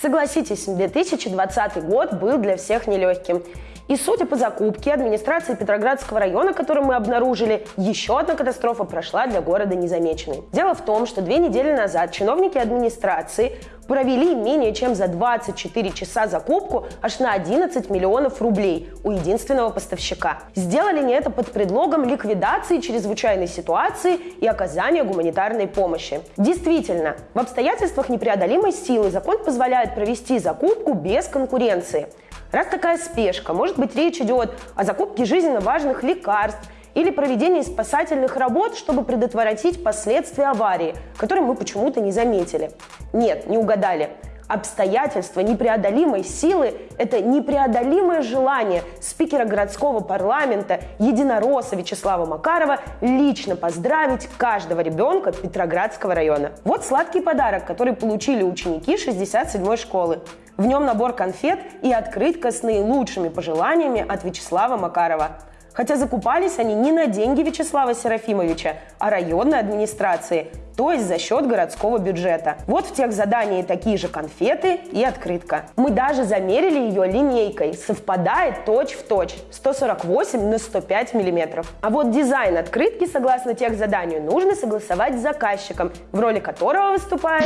Согласитесь, 2020 год был для всех нелегким. И судя по закупке администрации Петроградского района, которую мы обнаружили, еще одна катастрофа прошла для города незамеченной. Дело в том, что две недели назад чиновники администрации провели менее чем за 24 часа закупку аж на 11 миллионов рублей у единственного поставщика. Сделали они это под предлогом ликвидации чрезвычайной ситуации и оказания гуманитарной помощи. Действительно, в обстоятельствах непреодолимой силы закон позволяет провести закупку без конкуренции – Раз такая спешка, может быть речь идет о закупке жизненно важных лекарств или проведении спасательных работ, чтобы предотвратить последствия аварии, которые мы почему-то не заметили. Нет, не угадали. Обстоятельства непреодолимой силы – это непреодолимое желание спикера городского парламента единоросса Вячеслава Макарова лично поздравить каждого ребенка Петроградского района. Вот сладкий подарок, который получили ученики 67-й школы. В нем набор конфет и открытка с наилучшими пожеланиями от Вячеслава Макарова. Хотя закупались они не на деньги Вячеслава Серафимовича, а районной администрации, то есть за счет городского бюджета. Вот в тех задании такие же конфеты и открытка. Мы даже замерили ее линейкой, совпадает точь в точь, 148 на 105 миллиметров. А вот дизайн открытки, согласно тех заданию, нужно согласовать с заказчиком, в роли которого выступает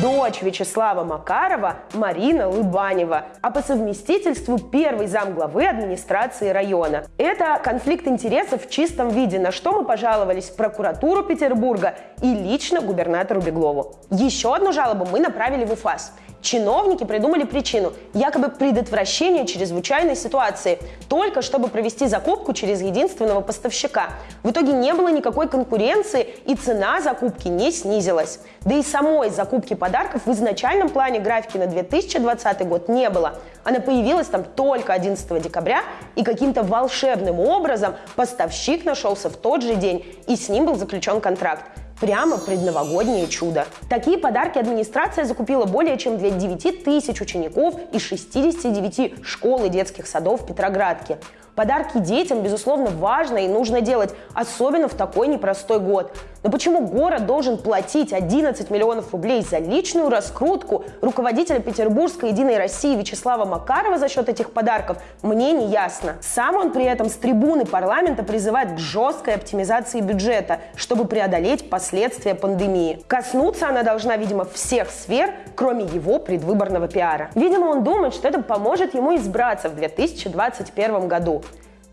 дочь Вячеслава Макарова Марина Лыбанева, а по совместительству первый зам главы администрации района. Это конфликт интересов в чистом виде, на что мы пожаловались в прокуратуру Петербурга и лично губернатору Беглову. Еще одну жалобу мы направили в УФАС. Чиновники придумали причину, якобы предотвращение чрезвычайной ситуации, только чтобы провести закупку через единственного поставщика. В итоге не было никакой конкуренции и цена закупки не снизилась. Да и самой закупки подарков в изначальном плане графики на 2020 год не было. Она появилась там только 11 декабря, и каким-то волшебным образом поставщик нашелся в тот же день, и с ним был заключен контракт. Прямо предновогоднее чудо. Такие подарки администрация закупила более чем для 9 тысяч учеников из 69 школ и детских садов в Петроградке. Подарки детям, безусловно, важно и нужно делать, особенно в такой непростой год. Но почему город должен платить 11 миллионов рублей за личную раскрутку руководителя Петербургской Единой России Вячеслава Макарова за счет этих подарков, мне не ясно. Сам он при этом с трибуны парламента призывает к жесткой оптимизации бюджета, чтобы преодолеть последствия пандемии. Коснуться она должна, видимо, всех сфер, кроме его предвыборного пиара. Видимо, он думает, что это поможет ему избраться в 2021 году.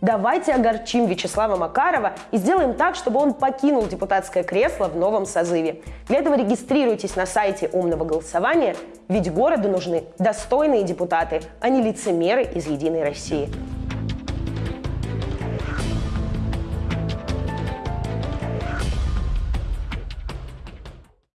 Давайте огорчим Вячеслава Макарова и сделаем так, чтобы он покинул депутатское кресло в новом созыве. Для этого регистрируйтесь на сайте умного голосования, ведь городу нужны достойные депутаты, а не лицемеры из «Единой России».